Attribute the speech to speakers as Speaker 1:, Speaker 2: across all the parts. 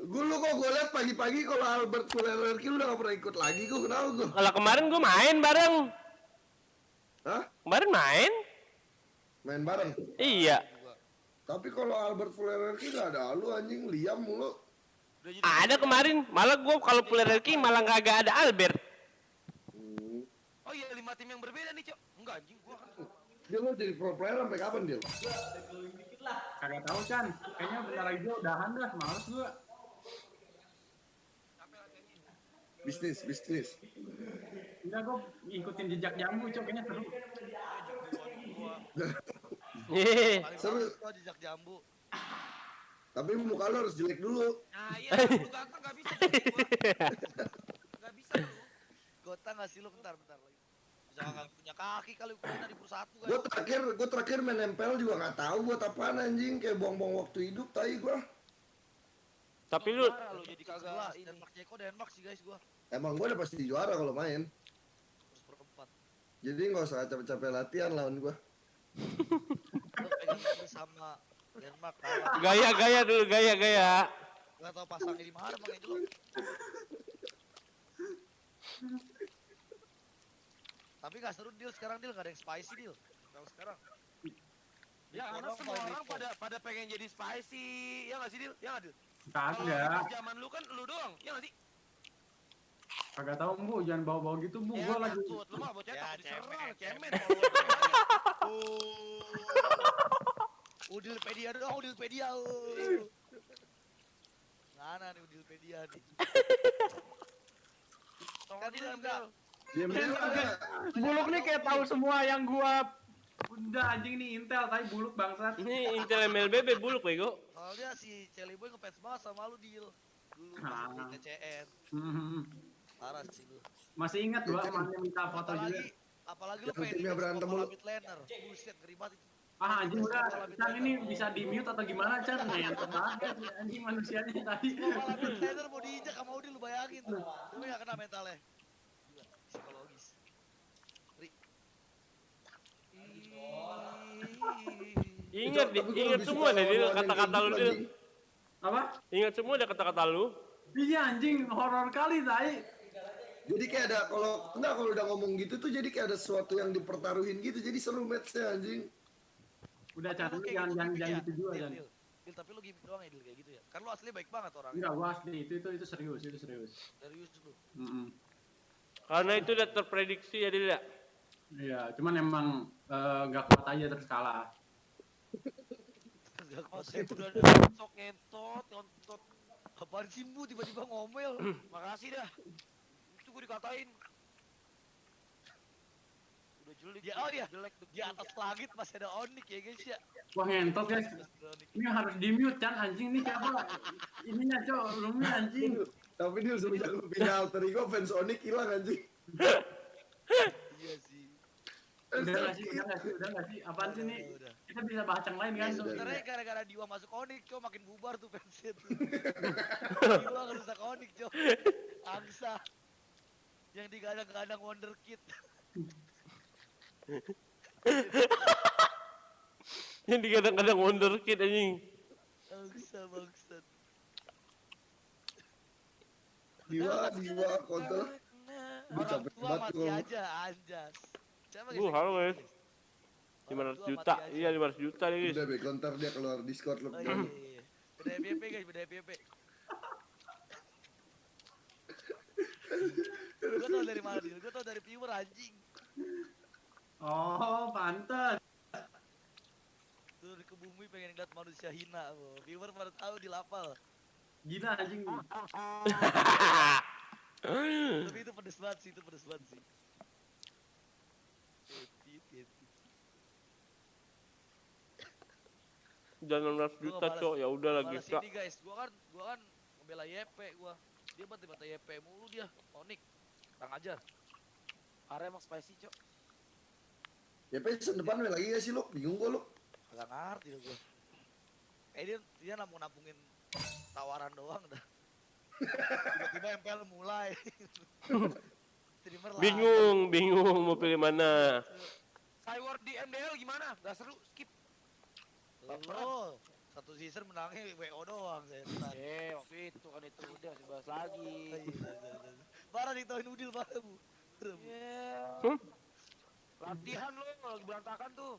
Speaker 1: Gue lu kok gue liat pagi-pagi kalau Albert Fulerki lu udah gak pernah ikut lagi gue kenapa gue?
Speaker 2: Kalau kemarin gue main bareng.
Speaker 1: Hah?
Speaker 2: Kemarin main?
Speaker 1: Main bareng?
Speaker 2: Iya.
Speaker 1: Tapi kalau Albert Fulerki gak ada lu anjing Liam mulu.
Speaker 2: Ada kemarin. Malah gue kalau Fulerki malah kagak ada Albert.
Speaker 1: Hmm.
Speaker 3: Oh iya lima tim yang berbeda nih, Cok. Enggak anjing gua kan.
Speaker 1: Dia lu jadi pro player sampai kapan dia?
Speaker 4: Kagak tahu Chan. Kayaknya bentar lagi udahan dah, males gua.
Speaker 1: Bisnis, bisnis.
Speaker 4: Enggak gua ngikutin jejak jambu, cok kayaknya seru.
Speaker 3: Gua
Speaker 2: Hehehe.
Speaker 5: Paling
Speaker 1: Seru.
Speaker 5: gua jejak jambu.
Speaker 1: Tapi muka lu harus jelek dulu.
Speaker 3: Nah, iya, lu ganteng gak bisa. Gua. Gak bisa lu.
Speaker 5: Gota nggak sih lu bentar bentar lagi. Bisa nggak punya kaki kali ukuran dari satu kan.
Speaker 1: Gue terakhir, gue terakhir main nempel juga nggak tahu buat apaan anjing kayak buang-buang waktu hidup tai gue.
Speaker 2: Tapi lu
Speaker 3: jadi kagak.
Speaker 5: Denmark Ceko Denmark sih guys gua.
Speaker 1: Emang gue udah pasti juara kalau main.
Speaker 5: Terus perempat.
Speaker 1: Jadi nggak usah capek-capek latihan lawan
Speaker 5: ini sama Denmark kalah.
Speaker 2: gaya-gaya dulu, gaya-gaya.
Speaker 5: Gak tau pasangnya di mana bang Angelo. Tapi gak seru deal sekarang deal gak ada yang spicy deal.
Speaker 3: Kalau sekarang. Ya, karena semua orang pada pada pengen jadi spicy. Ya nggak sih, Dil? Ya nggak, Dil?
Speaker 4: Kagak.
Speaker 3: zaman lu kan lu doang. Ya sih?
Speaker 4: Kagak tahu bu, jangan bawa-bawa gitu bu.
Speaker 3: Ya,
Speaker 4: Gua lagi
Speaker 3: takut. Lu mah bocah
Speaker 5: Ya,
Speaker 3: takut diserang,
Speaker 5: cemen,
Speaker 3: cemen.
Speaker 5: Oh. Udilpedia dong, Udilpedia. oh. Mana nih Udilpedia nih? Kan dia enggak.
Speaker 4: Buluk nih kayak tahu semua yang gua Udah anjing nih Intel tapi buluk bangsat.
Speaker 2: Ini Intel MLBB buluk bego.
Speaker 5: Soalnya si Celi Boy ngefans banget sama lu deal. Dulu pas di TCN. Parah sih lu.
Speaker 4: Masih ingat gua emaknya minta foto juga.
Speaker 5: Apalagi lu
Speaker 1: Yang
Speaker 5: pengen
Speaker 1: timnya berantem mulu.
Speaker 5: mid laner. Buset, ngeri banget itu.
Speaker 4: Ah anjing udah, Chan ini bisa di mute atau gimana Chan? Sih anjing manusianya tadi.
Speaker 5: Kepala mid laner mau diinjak sama Udil lu bayangin tuh. Tapi gak kena mentalnya. Gila, psikologis. Ngeri. Ih.
Speaker 2: Ingat, ingat semua deh Dil,
Speaker 1: yang
Speaker 2: kata-kata lu
Speaker 1: gitu,
Speaker 2: Dil.
Speaker 1: anjing.
Speaker 4: Apa?
Speaker 2: Ingat semua deh kata-kata lu.
Speaker 4: Iya anjing horor kali tai.
Speaker 1: Jadi kayak ada kalau enggak kalau udah ngomong gitu tuh jadi kayak ada sesuatu yang dipertaruhin gitu jadi seru matchnya anjing.
Speaker 4: Udah Chan,
Speaker 5: Lu
Speaker 4: lu
Speaker 5: kayak
Speaker 4: jangan jangan
Speaker 5: gimmick
Speaker 4: jangan
Speaker 5: ya?
Speaker 4: gitu juga
Speaker 5: deal. Deal, tapi lu gimmick doang ya Dil kayak gitu ya? Kan lu asli baik banget orangnya.
Speaker 4: Enggak gua asli itu itu itu serius itu serius.
Speaker 5: Serius lu.
Speaker 4: Mm-mm.
Speaker 2: Karena itu udah terprediksi ya Dil ya.
Speaker 4: Iya, cuman emang eh, nggak kuat aja terus kalah.
Speaker 5: Gak kuat
Speaker 3: saya
Speaker 5: ya.
Speaker 3: udah ngentot, ngentot, ngentot.
Speaker 5: Apaan sih Bu tiba-tiba ngomel?
Speaker 3: Makasih dah. Itu gue dikatain. Udah jelek.
Speaker 5: Ya, oh iya.
Speaker 3: Jelek.
Speaker 5: Di atas langit masih ada Onik ya guys ya.
Speaker 4: Wah ngentot guys. Ini harus di mute Chan anjing nih siapa? Ininya cok, roomnya anjing.
Speaker 1: Tapi dia lu pindah alter ego fans Onyx hilang anjing.
Speaker 5: Sih.
Speaker 4: Udah nggak sih, udah nggak sih, udah nggak sih. Apaan sih nih? Kita bisa bahas yang lain kan?
Speaker 1: Iya.
Speaker 5: Sebenarnya gara-gara Diwa masuk Onik, cok makin bubar tuh fansnya tuh. Diwa ngerusak Onik, cok. Angsa. Yang digadang-gadang Wonderkid.
Speaker 2: Yang digadang-gadang wonderkid anjing.
Speaker 5: Angsa bangsat.
Speaker 1: Diwa diwa kontol. Gua
Speaker 5: Orang tua mati aja, anjas.
Speaker 2: Uh,
Speaker 5: guys?
Speaker 2: halo, guys.
Speaker 5: Orang
Speaker 2: 500
Speaker 5: tua
Speaker 2: juta. Iya 500 juta nih guys.
Speaker 1: Udah be kontar dia keluar Discord lu.
Speaker 5: Oh, iya, iya, iya. Beda FYP guys, beda FYP. Gue tau dari mana dia? Gue tau dari viewer anjing.
Speaker 4: Oh, pantes.
Speaker 5: Turun ke bumi pengen ngeliat manusia hina. Oh. Viewer pada tahu di lapal.
Speaker 4: Gila anjing.
Speaker 5: Tapi itu pedes banget sih, itu pedes banget sih.
Speaker 2: 19 juta, cok. Ya udah lagi, Kak.
Speaker 5: Guys. Gua kan gua kan ngebela YP gua. Dia bantai bantai YP mulu dia. Onik. Tang aja
Speaker 3: Are emang spicy, cok.
Speaker 1: YP sen depan ya. lagi ya sih lu? Bingung gua lu.
Speaker 5: Agak ngerti gua. Eh dia dia mau nabungin tawaran doang dah. Tiba-tiba MPL mulai.
Speaker 2: Bingung, bingung mau pilih mana.
Speaker 3: Skyward di MDL gimana? Gak seru,
Speaker 5: Lo satu season menangnya WO doang saya.
Speaker 3: Eh, waktu itu kan
Speaker 6: lagi.
Speaker 5: Parah ditawain Udil parah bu.
Speaker 6: Yeah.
Speaker 2: Hmm?
Speaker 6: Latihan lo lagi berantakan tuh.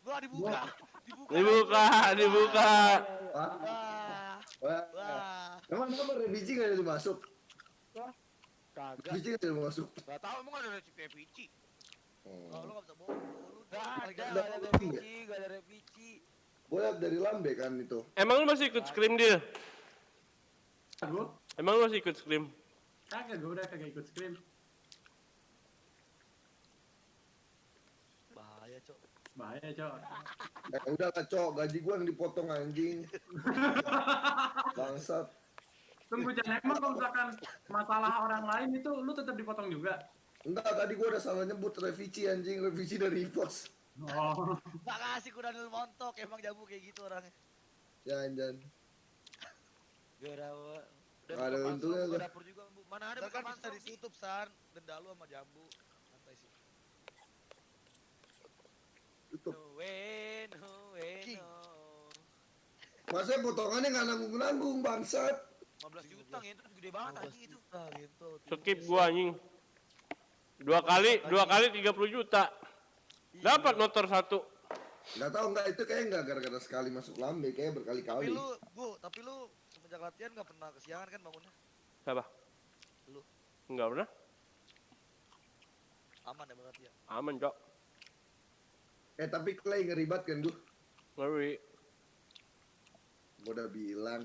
Speaker 5: Wah dibuka. Dibuka.
Speaker 2: Dibuka, dibuka.
Speaker 1: Wah,
Speaker 5: Wah.
Speaker 1: wah.
Speaker 5: Wah.
Speaker 1: Emang apa revisi nggak jadi masuk?
Speaker 6: Kagak.
Speaker 1: Revisi nggak jadi masuk.
Speaker 6: Gak tahu emang ada pici.
Speaker 1: Oh.
Speaker 5: Kalau lu gak bisa bohong. Lu
Speaker 6: Gak ada, gak
Speaker 5: gak
Speaker 6: ada
Speaker 1: ada.
Speaker 6: repici, gak ada repici.
Speaker 1: Gue liat dari lambe kan itu.
Speaker 2: Emang lu masih ikut scrim dia?
Speaker 4: Gue
Speaker 2: Emang lu masih ikut scrim?
Speaker 4: kagak, gue udah kagak ikut scrim.
Speaker 5: bahaya cok.
Speaker 4: Bahaya, Cok.
Speaker 1: Eh udah lah cok, gaji gue yang dipotong anjing. Bangsat.
Speaker 4: Tunggu jangan emang kalau misalkan masalah orang lain itu lu tetap dipotong juga.
Speaker 1: Enggak, tadi gue udah salah nyebut revisi anjing, revisi dari pos.
Speaker 4: Oh,
Speaker 5: Gak kasih ku Daniel montok emang jamu kayak gitu orangnya.
Speaker 1: Jangan, jangan.
Speaker 6: Gak ada. Dan
Speaker 1: untungnya gua.
Speaker 6: dapur juga, Bu. Mana ada
Speaker 5: kan bisa ditutup san. Denda lu sama jambu. Santai sih.
Speaker 1: Tutup.
Speaker 6: No way, no way, no.
Speaker 1: Masa potongannya nggak nanggung-nanggung, bangsat.
Speaker 6: 15 juta itu gede banget anjing itu.
Speaker 5: Gitu.
Speaker 2: Skip gua anjing. Dua kali, dua kali 30 juta. Dapat motor satu.
Speaker 1: Nggak tahu nggak itu kayak nggak gara-gara sekali masuk lambe, kayak
Speaker 5: Tapi
Speaker 1: berkali-kali.
Speaker 5: lu, bu, tapi lu semenjak latihan gak pernah kesiangan kan bangunnya?
Speaker 2: Siapa?
Speaker 5: Lu.
Speaker 2: Enggak pernah.
Speaker 5: Aman ya berarti ya?
Speaker 2: Aman, Cok.
Speaker 1: Eh tapi Clay ngeribat kan gue.
Speaker 2: Ngeri.
Speaker 1: Gue udah bilang,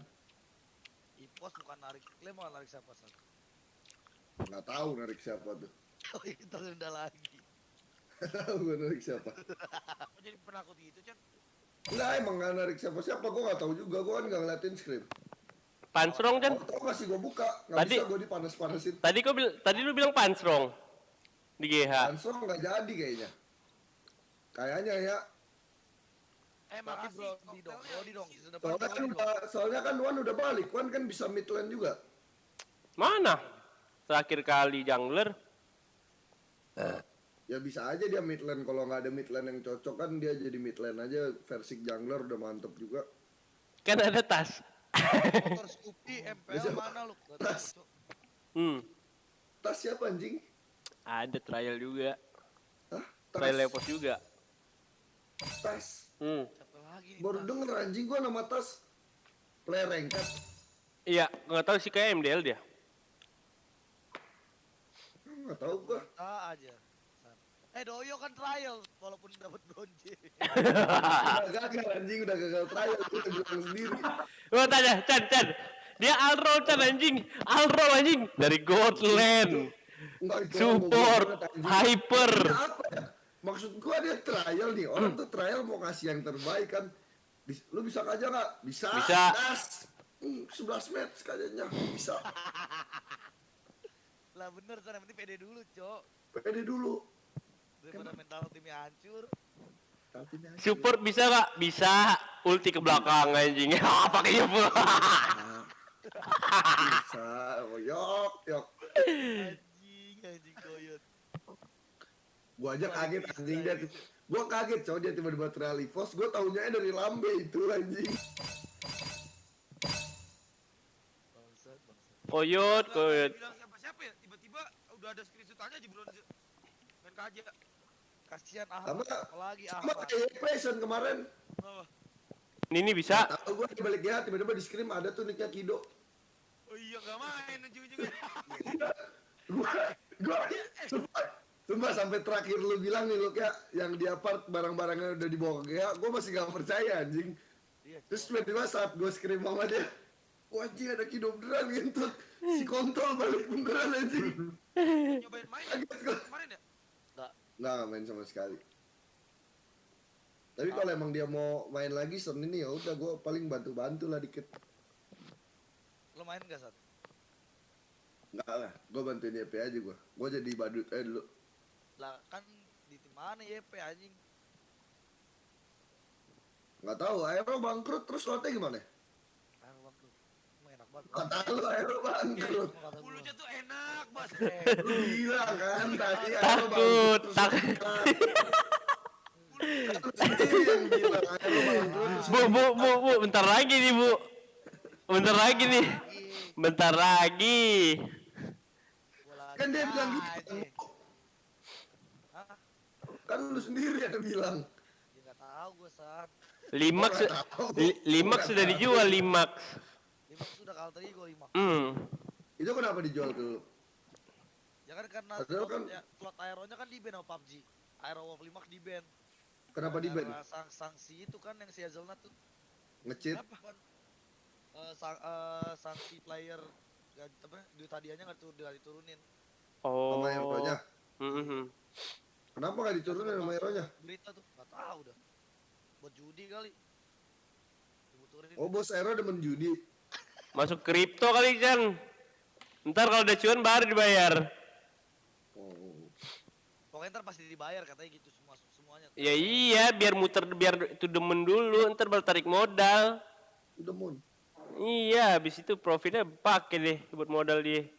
Speaker 5: Ipos bukan narik, klaim mau narik siapa san?
Speaker 1: nggak tahu narik siapa tuh.
Speaker 5: Oh itu terunda lagi.
Speaker 1: Nggak tahu gue narik siapa.
Speaker 6: Kok jadi penakut gitu, Chan?
Speaker 1: Enggak emang nggak narik siapa-siapa, gue nggak tahu juga. Gue kan nggak ngeliatin script.
Speaker 2: Pansrong, Chan.
Speaker 1: Oh, tau nggak sih gue buka, nggak
Speaker 2: Tadi-
Speaker 1: bisa gue dipanas-panasin.
Speaker 2: Tadi kau bil tadi lu bilang pansrong di GH.
Speaker 1: Langsung nggak jadi kayaknya. Kayaknya ya.
Speaker 6: Eh,
Speaker 5: Tapi
Speaker 6: makasih.
Speaker 5: bro, di dong, bro, di dong.
Speaker 1: Soalnya kan, udah, soalnya kan Wan udah balik, Wan kan bisa midland juga.
Speaker 2: Mana? Terakhir kali jungler.
Speaker 1: Ya bisa aja dia midland, kalau nggak ada midland yang cocok kan dia jadi midland aja versi jungler udah mantep juga.
Speaker 2: Kan ada tas.
Speaker 5: Motor Scoopy, MPL
Speaker 1: Bisa-
Speaker 5: mana lu?
Speaker 1: Tas.
Speaker 2: Hmm.
Speaker 1: Tas siapa anjing?
Speaker 2: Ada trial juga.
Speaker 1: Hah?
Speaker 2: Trial. Lepos juga.
Speaker 1: Tas.
Speaker 2: Hmm.
Speaker 5: Siapa lagi nih?
Speaker 1: Baru
Speaker 5: Tas?
Speaker 1: denger anjing gua nama tas. Player ranket.
Speaker 2: Iya, nggak tahu sih kayak MDL dia.
Speaker 1: Nggak tahu gua.
Speaker 5: Ah aja. Eh Doyo kan trial walaupun dapat bronze.
Speaker 1: Udah gagal anjing, udah gagal trial. Udah bilang sendiri.
Speaker 2: Gua tanya, Chan, Chan. Dia Alro, Chan anjing. Alro anjing. Dari Godland. Support. Hyper.
Speaker 1: Ya? Maksud gua dia trial nih. Orang tuh trial mau kasih yang terbaik kan. Bis- Lu bisa aja nggak? Bisa.
Speaker 2: Bisa.
Speaker 1: Das. Hmm, 11 match kayaknya. Bisa.
Speaker 5: lah bener yang penting pede dulu, Cok.
Speaker 1: Pede dulu.
Speaker 5: Daripada mental timnya hancur.
Speaker 2: Support bisa nggak? Bisa. Ulti ke belakang anjing. Pakainya pula.
Speaker 1: Bisa. Yok, yok.
Speaker 5: Anjing, anjing koyot.
Speaker 1: Gua aja kaget anjing dia. Gua kaget cowok dia tiba-tiba trial EVOS. Gua taunya dari Lambe itu anjing.
Speaker 2: Koyot, koyot.
Speaker 6: ya, tiba-tiba udah ada screenshot aja di bronze. Main kaja.
Speaker 5: Kasihan
Speaker 1: Sama-
Speaker 5: Ahmad, apalagi
Speaker 1: Sama
Speaker 5: Ahmad.
Speaker 1: kayak Passion kemarin.
Speaker 6: Oh,
Speaker 2: Ini bisa.
Speaker 1: Tahu gua di balik ya tiba-tiba di scrim ada tuh nicknya Kido.
Speaker 6: oh iya nggak main ujung-ujungnya.
Speaker 1: Gua gua sumpah, sumpah sampai terakhir lu bilang nih lu kayak yang di apart barang-barangnya udah dibawa ke GH, gua masih gak percaya anjing.
Speaker 5: Iya,
Speaker 1: Terus tiba-tiba saat gua scrim sama dia, wah anjing ada Kido beneran gitu. Si kontrol balik beneran anjing.
Speaker 6: Nyobain main kemarin ya?
Speaker 1: Nggak, nggak main sama sekali. Tapi kalau emang dia mau main lagi Senin ini ya udah gua paling bantu-bantu lah dikit.
Speaker 5: Lo main gak, Sat?
Speaker 1: Enggak lah, gua bantuin YP aja gua. Gua jadi badut eh dulu.
Speaker 5: Lah kan di tim mana YP anjing?
Speaker 1: Nggak tahu, Aero bangkrut terus lotnya gimana? Kata lu akhirnya bangkrut.
Speaker 6: Mulutnya tuh enak, Bos.
Speaker 1: Lu gila kan tadi
Speaker 2: takut, takut. Bu, bu, bu, bu, bentar lagi nih, Bu. Bentar lagi nih. Bentar lagi.
Speaker 1: Kan dia bilang gitu. Kan lu sendiri yang bilang.
Speaker 5: Ya enggak tahu
Speaker 1: gue,
Speaker 2: Sak. Limak,
Speaker 1: limak
Speaker 2: sudah dijual,
Speaker 5: limak. 5 itu udah counternya
Speaker 2: mm.
Speaker 1: itu kenapa dijual ke
Speaker 5: ya kan karena slot,
Speaker 1: kan...
Speaker 5: Ya, slot aeronya kan di ban sama PUBG aero wolf 5 di ban.
Speaker 1: Kenapa di ban?
Speaker 5: sang sanksi itu kan yang si Hazelnut tuh.
Speaker 1: Ngecit.
Speaker 5: Kenapa uh, sang, eh, uh, sanksi player gak, apa duit hadiahnya nggak tur diturunin.
Speaker 2: Oh.
Speaker 1: Sama aeronya.
Speaker 2: Mm -hmm.
Speaker 1: kenapa nggak diturunin sama aeronya?
Speaker 5: berita tuh gak tahu dah. Buat judi kali.
Speaker 1: Oh bos Aero demen judi.
Speaker 2: Masuk kripto kali Chan. Ntar kalau udah cuan baru dibayar.
Speaker 1: Oh.
Speaker 5: Pokoknya ntar pasti dibayar katanya gitu semua semuanya.
Speaker 2: Ya iya, biar muter biar itu demen dulu, ntar baru tarik modal.
Speaker 1: Udah mon.
Speaker 2: Iya, habis itu profitnya pakai deh buat modal dia.